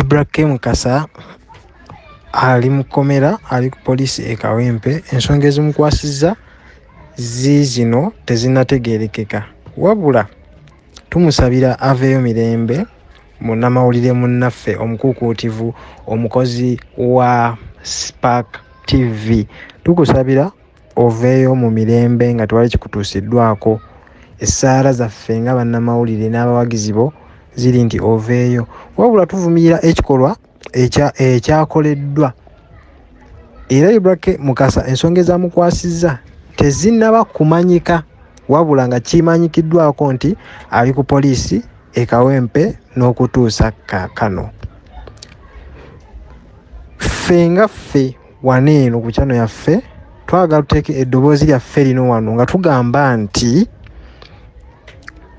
ibrahim kasa ali mukomera ali ku poliisi ekawempe ensonga ezimukwasizza ziizino tezinategerekeka wabula tumusabira aveeyo mirembe munnamawulire munnaffe omukuukuutivu omukozi wa spark tv tukusabira oveeyo mu mirembe nga tewali kikutuusiddwako. Essaala zaffe nga bannamawulire n'abawagizi bo ziri nti oveeyo. Wabula tuvumirira ekikolwa ekyakoleddwa. Era ibrake mukasa ensonga ezamukwasizza tezinnaba kumanyika wabula nga kimanyikiddwako nti ali ku poliisi ekawempe n'okutuusa kaakano ffe nga ffe wano eno ku kyano yaffe twagala tuteeke eddoboozi lyaffe lino wano nga tugamba nti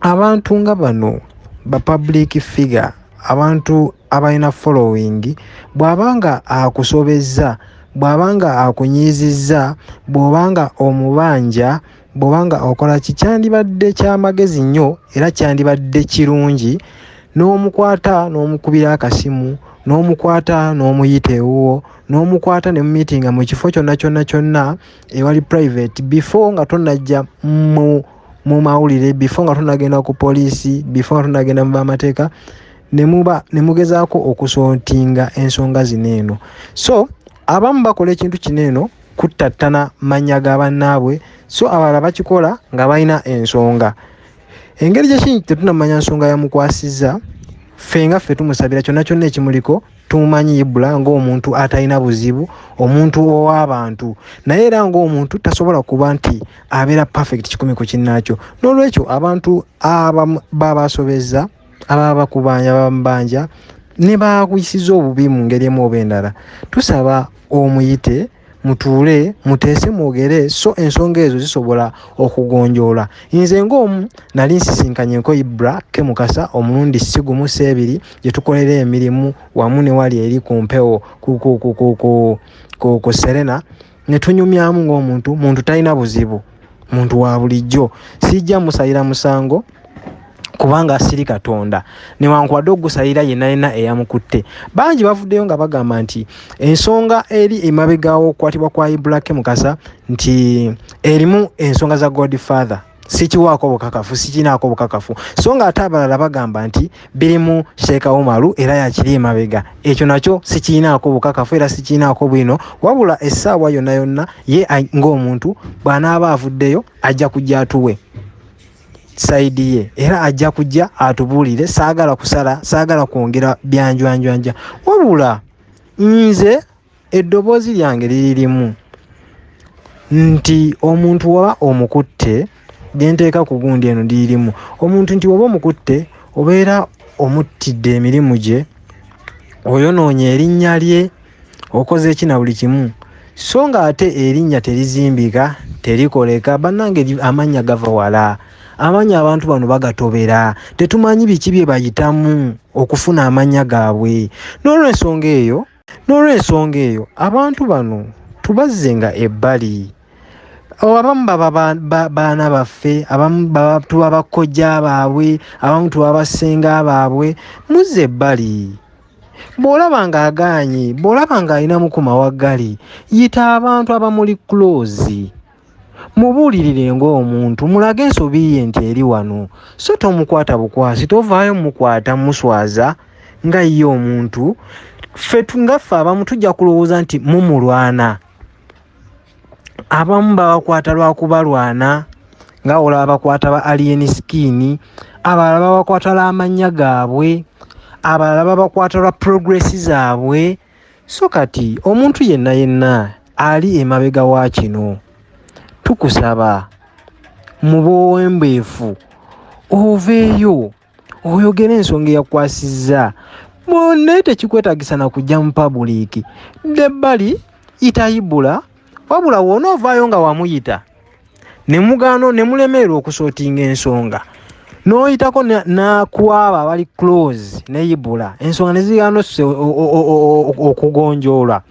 abantu nga bano ba public figure abantu abalina following bw'abanga akusobezza bw'abanga akunyizizza bw'obanga omubanja bw'obanga okola ki kyandibadde kyamagezi nnyo era kyandibadde kirungi. N'omukwata n'omukubira akasimu n'omukwata n'omuyita ewuwo n'omukwata ne mumiitinga mu kifo kyonna kyonna kyonna ewali private before nga tonajja mu mu mawulire before nga tonagenda ku poliisi before nga tonagenda mu bamateeka nemuba nemugezaako okusootinga ensonga zino eno. So abamu bakola ekintu kino eno kuttattana mannya ga bannaabwe so abalala bakikola nga balina ensonga. Engeri gyekini tetunamanya nsonga yamukwasizza ffe nga ffe tumusabira kyonna kyonna ekimuliko tumumanyi ibula ngaomuntu atalina buzibu omuntu ow'abantu. Naye era ngaomuntu tasobola kuba nti abeera perfect kikumi ku kinnaakyo n'olwekyo abantu babasobezza ababa bakubanja babamubanja ne bakuyisiza obubi mu ngeri emu oba endala. Tusaba omuyite mutuule muteese mwogere so ensonga ezo zisobola okugonjoola. Nze ngaomu nali nsisinkanye enko ibra ke mukasa omulundi sigumu seebiri gye tukolera emirimu wamu ne wali eri ku mpewo ku serena ne tunyumyamu ng'omuntu muntu talina buzibu muntu wa bulijjo. Sijja musayira musango kubanga asiri katonda. Newankubadde ogusayira yenna yenna eyamukutte. Bangi bavuddeyo nga bagamba nti ensonga eri emabegawo okukwatibwa kwa ibrake mukasa nti erimu ensonga za godfather. Sikiwaako bukakafu sikinaako bukakafu so nga ate abalala bagamba nti birimu sheeka umaru era yakiri emabega. Ekyo nakyo sikirinaako bukakafu era sikirinaako bwino. Wabula essaawa yonna yonna ye ng'omuntu bw'anaaba avuddeyo ajja kujja atuwe saidi ye era ajja kujja atubuulire saagala kusala saagala kwongera byanjwanjwanja wabula nze eddoboozi lyange liririmu nti omuntu waba omukutte gyenteeka ku gundi eno liririmu omuntu nti waba omukutte obeera omuttidde emirimu gye oyonoonya erinnya lye okoze eki na buli kimu. So nga ate erinnya terizimbika terikoleka bannange amannya gava wala amannya abantu bano bagatobera. Tetumanyi biki bye bayitamu okufuna amannya gaabwe. N'olwensonga eyo n'olwensonga eyo abantu bano tubazzenga ebbali. Abamu baba baana baffe abamu tuba bakojja baabwe abamu tuba basenga baabwe muzza ebbali. Bw'olaba ng'agaanye bw'olaba ng'alinamu ku mawaggali yita abantu abamuli close mubuulirire ng'omuntu mulage ensobi ye nti eri wano. So tomukwata bukwasi tovaayo mukwata muswaza nga ye omuntu ffe ngaffe abamu tujja kulowooza nti mumulwana. Abamu babakwata lwakubalwana nga olaba bakwata ba alien skiini abalala babakwata lw'amannya gaabwe abalala babakwata lwa progressi zaabwe. So kati omuntu yenna yenna ali emabega wa kino tukusaba mu bwowembeefu oveeyo oyogere ensonga eyakwasizza. Naye tekikwetagisa na kujja mu pabuliiki ddebbali itayibula wabula woonaovaayo nga wamuyita ne mugaano ne mulemererwa okusootinga ensonga. N'oyitako nakwaba abali close neyibula ensonga ne zigaana okugonjoolwa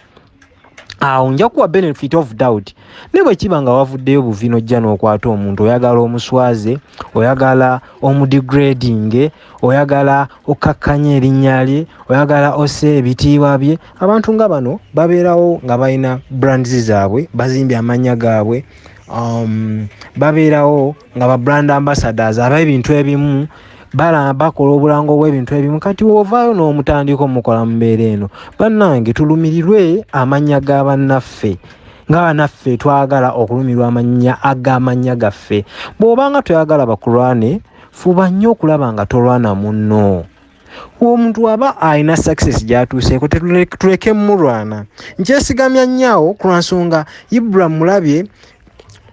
awo nja kuwa benefit of doubt. Ne bwe kiba nga wavuddeyo buvi nojja n'okwata omuntu oyagala omuswaze oyagala omudigrading oyagala okkakkanya erinnya lye oyagala osse ebitiibwa bye abantu nga bano babeerawo nga balina brands zaabwe bazimbye amannya gaabwe um, babeerawo nga ba brand ambassadors aba ebintu ebimu bakola obulango bw'ebintu ebimu. Kati woovaayo n'omutandika omukola mu mbeera eno bannange tulumirirwe amannya ga bannaffe nga bannaffe twagala okulumirwa amannya ag'amannya gaffe. Bw'obanga toyagala bakulwane fuba nnyo okulaba nga tolwana munno. Omuntu aba alina success gyatuuseeko tuleke mulwana nkyesigamya nnyawo ku lwansonga ibrahim mulabye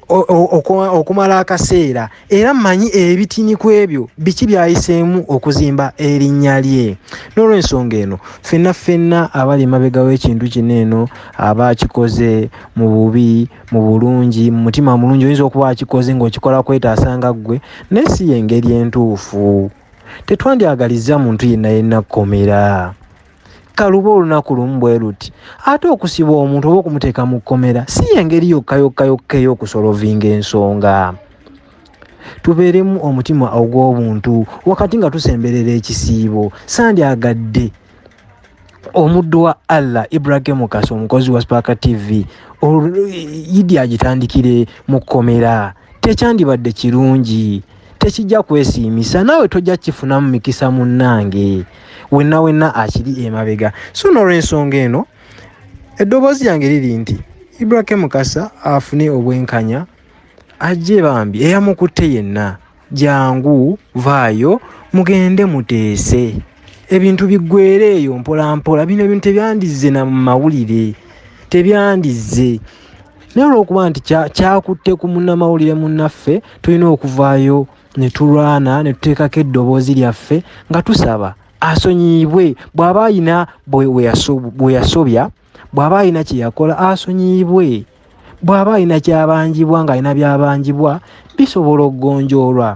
okumala akaseera era mmanyi ebitini ku ebyo biki byayiseemu okuzimba erinnya lye. N'olwensonga eno ffenna ffenna abali mabega w'ekintu kino eno aba akikoze mu bubi mu bulungi mu mutima mulungi oyinza okuba akikoze ng'okikola kwetaasanga ggwe naye si yengeri entuufu. Tetwandyagaliza muntu yenna yenna kkomera kaluba olunaku lumu bwe luti ate okusiba omuntu oba okumuteeka mu kkomera si yengeri yokka yokka yokka ey'okusolovinga ensonga. Tubeeremu omutima ogw'obuntu wakati nga tusemberera ekisiibo sandyagadde omuddu wa allah ibrahimu kasa omukozi wa spaka tv idi agitandikire mu kkomera. Tekyandibadde kirungi tekijja kwesiimisa naawe tojja kifunamu mikisa munnange wenna wenna akiri emabega. So n'olwensonga eno eddoboozi lyange liri nti ibrahim mukasa afune obwenkanya ajje bambi eyamukutte yenna. Jangu vaayo mugende muteese. Ebintu biggwere eyo mpolampola bino ebintu tebyandizze na mumawulire tebyandizze. Naye olwokuba nti kyakutte ku munnamawulire munnaffe tulina okuvaayo ne tulwana ne tuteekako eddoboozi lyaffe nga tusaba asonyiibwe. Bw'aba ayina bwe yasobya bw'aba ayina kye yakola asonyiibwe. Bw'aba ayina kyabanjibwa ng'alina byabanjibwa bisobola okugonjoolwa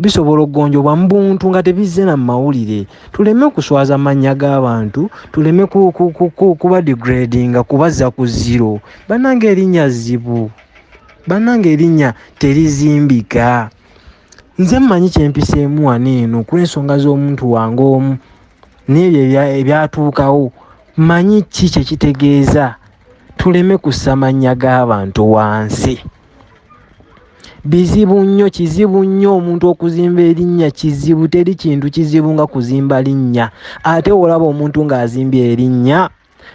bisobola okugonjoolwa mu buntu nga tebizze na mumawulire tuleme okuswaza amannya g'abantu tuleme kuba degradinga kubazza ku ziro bannanga erinnya zibu bannanga erinnya terizimbika nze mmanyi kyempiseemu wano eno kulw'ensonga z'omuntu wange omu n'ebyo ebyatuukawo. Mmanyi ki kyekitegeeza tuleme kussa mannya g'abantu wansi. Bizibu nnyo kizibu nnyo omuntu okuzimba erinnya kizibu teri kintu kizibu nga kuzimba linnya. Ate olaba omuntu ng'azimbye erinnya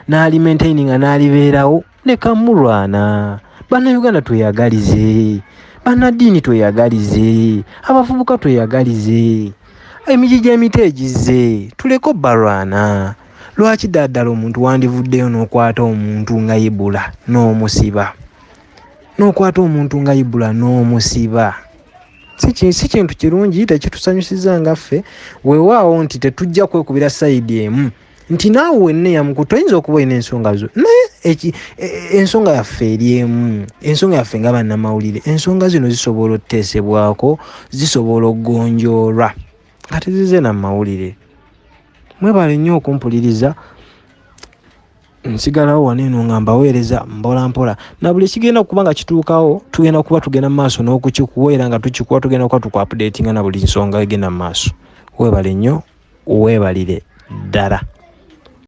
n'alimaintaininga n'alibeerawo leka mulwana. Bannayuganda tweyagalize bannaddiini tweyagalize abavubuka tweyagalize emigi gy'emiti egize tuleke obbalwana lwaki ddaddala omuntu wandivuddeyo n'okwata omuntu nga ibula n'omusiba? N'okwata omuntu nga ibula n'omusiba. Si kintu kirungi tekitusanyusiza ngaffe weewaawo nti tetujja kwekubira sayidi emu. Nti naawe wenna eyamuku toyinza okuba olina ensonga zo naye ensonga yaffe eri emu ensonga yaffe nga bannamawulire ensonga zino zisobola okuteesebwako zisobola okugonjoolwa nga tezize namawulire mwebale nnyo okumpuliriza nsigalawo waneeno nga mbaweereza mpola mpola. Na buli kigenda kuba nga kituukawo tugenda kuba tugenda mu maaso n'okukikuwa era nga tukikuwa tugenda kuba tukuapdatinga na buli nsonga egenda mu maaso. Weebale nnyo weebalire ddala